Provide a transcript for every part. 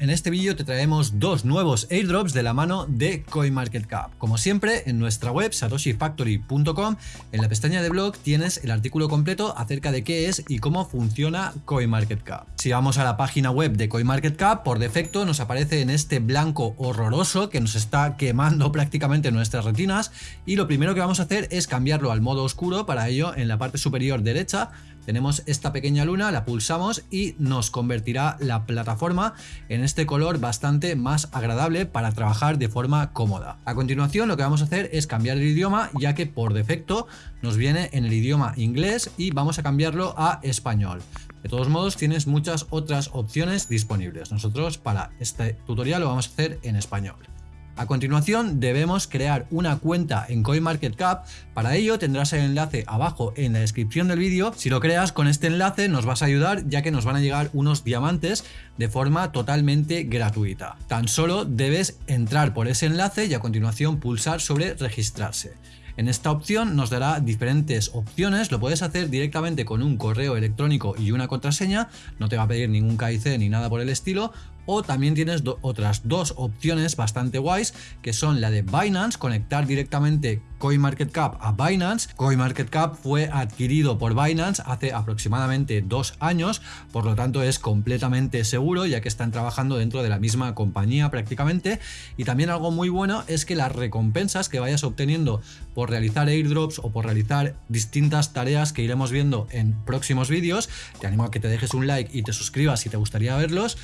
En este vídeo te traemos dos nuevos airdrops de la mano de CoinMarketCap. Como siempre, en nuestra web satoshifactory.com, en la pestaña de blog tienes el artículo completo acerca de qué es y cómo funciona CoinMarketCap. Si vamos a la página web de CoinMarketCap, por defecto nos aparece en este blanco horroroso que nos está quemando prácticamente nuestras retinas y lo primero que vamos a hacer es cambiarlo al modo oscuro, para ello en la parte superior derecha tenemos esta pequeña luna, la pulsamos y nos convertirá la plataforma en este color bastante más agradable para trabajar de forma cómoda. A continuación lo que vamos a hacer es cambiar el idioma ya que por defecto nos viene en el idioma inglés y vamos a cambiarlo a español. De todos modos tienes muchas otras opciones disponibles. Nosotros para este tutorial lo vamos a hacer en español. A continuación debemos crear una cuenta en CoinMarketCap, para ello tendrás el enlace abajo en la descripción del vídeo, si lo creas con este enlace nos vas a ayudar ya que nos van a llegar unos diamantes de forma totalmente gratuita. Tan solo debes entrar por ese enlace y a continuación pulsar sobre registrarse. En esta opción nos dará diferentes opciones, lo puedes hacer directamente con un correo electrónico y una contraseña, no te va a pedir ningún KIC ni nada por el estilo, o también tienes otras dos opciones bastante guays que son la de Binance, conectar directamente CoinMarketCap a Binance. CoinMarketCap fue adquirido por Binance hace aproximadamente dos años, por lo tanto es completamente seguro ya que están trabajando dentro de la misma compañía prácticamente. Y también algo muy bueno es que las recompensas que vayas obteniendo por realizar airdrops o por realizar distintas tareas que iremos viendo en próximos vídeos, te animo a que te dejes un like y te suscribas si te gustaría verlos,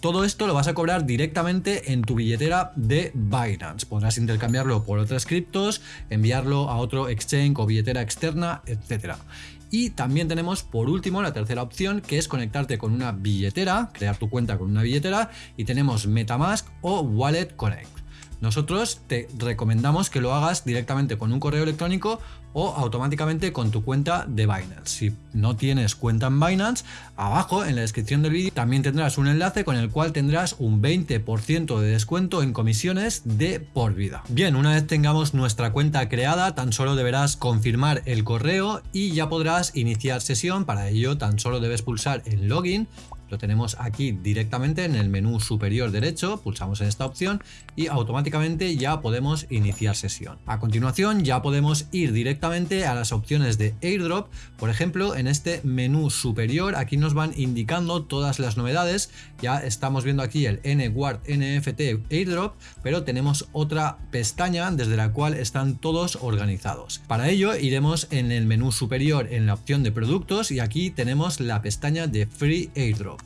todo esto lo vas a cobrar directamente en tu billetera de Binance. Podrás intercambiarlo por otras criptos, enviarlo a otro exchange o billetera externa, etc. Y también tenemos por último la tercera opción que es conectarte con una billetera, crear tu cuenta con una billetera y tenemos Metamask o Wallet Connect. Nosotros te recomendamos que lo hagas directamente con un correo electrónico o automáticamente con tu cuenta de Binance. Si no tienes cuenta en Binance, abajo en la descripción del vídeo también tendrás un enlace con el cual tendrás un 20% de descuento en comisiones de por vida. Bien, una vez tengamos nuestra cuenta creada, tan solo deberás confirmar el correo y ya podrás iniciar sesión. Para ello, tan solo debes pulsar en login lo tenemos aquí directamente en el menú superior derecho, pulsamos en esta opción y automáticamente ya podemos iniciar sesión. A continuación ya podemos ir directamente a las opciones de airdrop, por ejemplo en este menú superior aquí nos van indicando todas las novedades, ya estamos viendo aquí el NWARD NFT airdrop, pero tenemos otra pestaña desde la cual están todos organizados. Para ello iremos en el menú superior en la opción de productos y aquí tenemos la pestaña de Free Airdrop.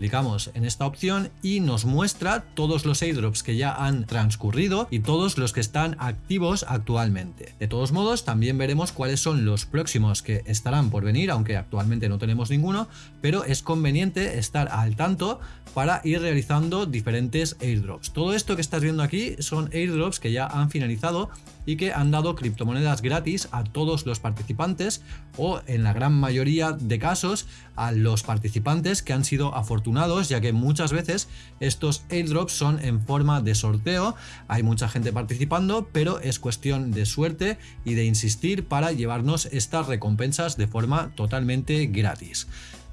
Clicamos en esta opción y nos muestra todos los airdrops que ya han transcurrido y todos los que están activos actualmente. De todos modos, también veremos cuáles son los próximos que estarán por venir, aunque actualmente no tenemos ninguno, pero es conveniente estar al tanto para ir realizando diferentes airdrops. Todo esto que estás viendo aquí son airdrops que ya han finalizado y que han dado criptomonedas gratis a todos los participantes o en la gran mayoría de casos a los participantes que han sido afortunados ya que muchas veces estos airdrops son en forma de sorteo, hay mucha gente participando pero es cuestión de suerte y de insistir para llevarnos estas recompensas de forma totalmente gratis.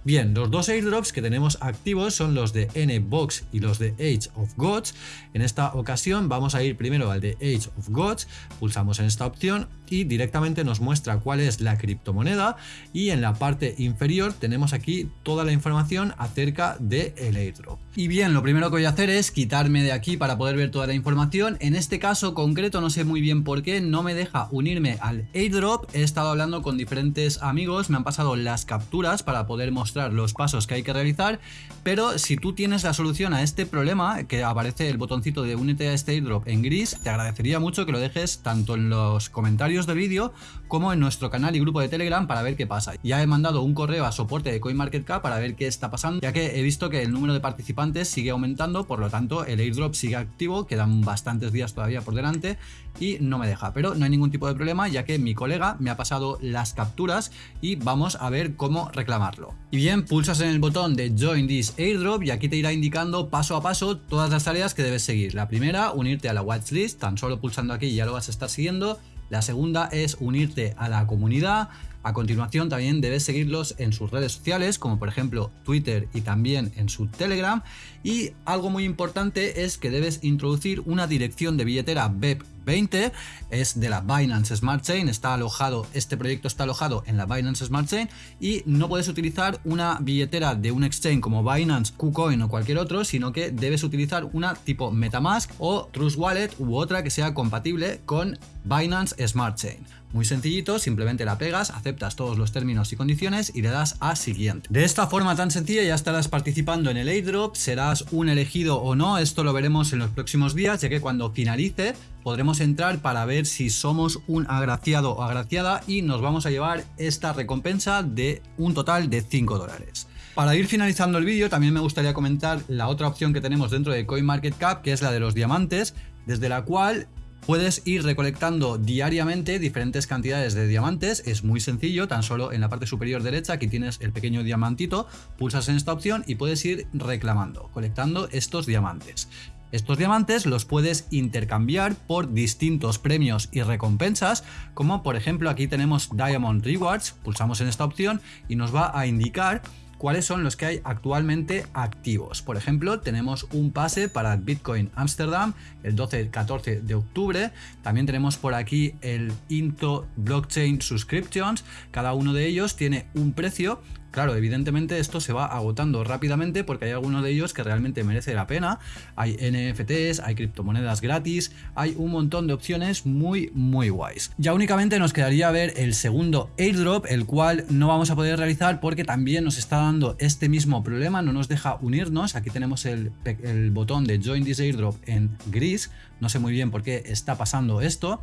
Bien, los dos airdrops que tenemos activos son los de N-Box y los de Age of Gods. En esta ocasión vamos a ir primero al de Age of Gods, pulsamos en esta opción y directamente nos muestra cuál es la criptomoneda y en la parte inferior tenemos aquí toda la información acerca del el airdrop. Y bien, lo primero que voy a hacer es quitarme de aquí para poder ver toda la información. En este caso concreto no sé muy bien por qué no me deja unirme al airdrop. He estado hablando con diferentes amigos, me han pasado las capturas para poder mostrar los pasos que hay que realizar. Pero si tú tienes la solución a este problema, que aparece el botoncito de únete a este airdrop en gris, te agradecería mucho que lo dejes tanto en los comentarios del vídeo como en nuestro canal y grupo de Telegram para ver qué pasa. Ya he mandado un correo a soporte de CoinMarketCap para ver qué está pasando, ya que he visto que el número de participantes sigue aumentando, por lo tanto el airdrop sigue activo, quedan bastantes días todavía por delante y no me deja, pero no hay ningún tipo de problema ya que mi colega me ha pasado las capturas y vamos a ver cómo reclamarlo. Y bien, pulsas en el botón de Join this airdrop y aquí te irá indicando paso a paso todas las tareas que debes seguir. La primera, unirte a la watchlist, tan solo pulsando aquí ya lo vas a estar siguiendo. La segunda es unirte a la comunidad. A continuación también debes seguirlos en sus redes sociales, como por ejemplo Twitter y también en su Telegram. Y algo muy importante es que debes introducir una dirección de billetera BEP 20 es de la Binance Smart Chain, está alojado, este proyecto está alojado en la Binance Smart Chain y no puedes utilizar una billetera de un exchange como Binance, KuCoin o cualquier otro, sino que debes utilizar una tipo MetaMask o Trust Wallet u otra que sea compatible con Binance Smart Chain. Muy sencillito, simplemente la pegas, aceptas todos los términos y condiciones y le das a siguiente. De esta forma tan sencilla ya estarás participando en el airdrop, serás un elegido o no, esto lo veremos en los próximos días, ya que cuando finalice podremos entrar para ver si somos un agraciado o agraciada y nos vamos a llevar esta recompensa de un total de 5 dólares. Para ir finalizando el vídeo también me gustaría comentar la otra opción que tenemos dentro de CoinMarketCap que es la de los diamantes, desde la cual Puedes ir recolectando diariamente diferentes cantidades de diamantes, es muy sencillo, tan solo en la parte superior derecha aquí tienes el pequeño diamantito, pulsas en esta opción y puedes ir reclamando, colectando estos diamantes. Estos diamantes los puedes intercambiar por distintos premios y recompensas, como por ejemplo aquí tenemos Diamond Rewards, pulsamos en esta opción y nos va a indicar cuáles son los que hay actualmente activos. Por ejemplo, tenemos un pase para Bitcoin Amsterdam el 12-14 de octubre. También tenemos por aquí el Into Blockchain Subscriptions. Cada uno de ellos tiene un precio Claro, evidentemente esto se va agotando rápidamente porque hay algunos de ellos que realmente merece la pena. Hay NFTs, hay criptomonedas gratis, hay un montón de opciones muy muy guays. Ya únicamente nos quedaría ver el segundo airdrop, el cual no vamos a poder realizar porque también nos está dando este mismo problema, no nos deja unirnos. Aquí tenemos el, el botón de Join this airdrop en gris, no sé muy bien por qué está pasando esto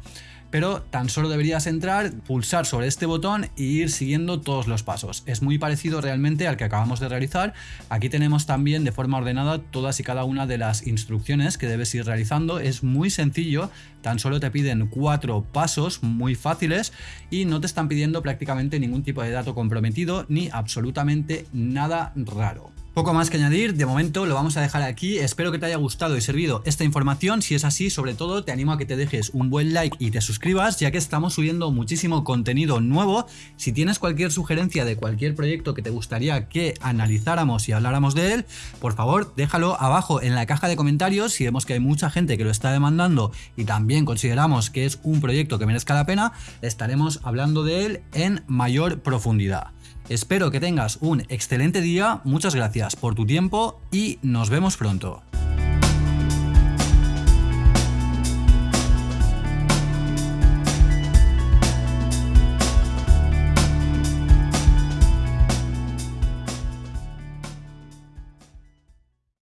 pero tan solo deberías entrar, pulsar sobre este botón e ir siguiendo todos los pasos. Es muy parecido realmente al que acabamos de realizar. Aquí tenemos también de forma ordenada todas y cada una de las instrucciones que debes ir realizando. Es muy sencillo, tan solo te piden cuatro pasos muy fáciles y no te están pidiendo prácticamente ningún tipo de dato comprometido ni absolutamente nada raro. Poco más que añadir, de momento lo vamos a dejar aquí, espero que te haya gustado y servido esta información, si es así sobre todo te animo a que te dejes un buen like y te suscribas ya que estamos subiendo muchísimo contenido nuevo, si tienes cualquier sugerencia de cualquier proyecto que te gustaría que analizáramos y habláramos de él, por favor déjalo abajo en la caja de comentarios. Si vemos que hay mucha gente que lo está demandando y también consideramos que es un proyecto que merezca la pena, estaremos hablando de él en mayor profundidad. Espero que tengas un excelente día, muchas gracias por tu tiempo y nos vemos pronto.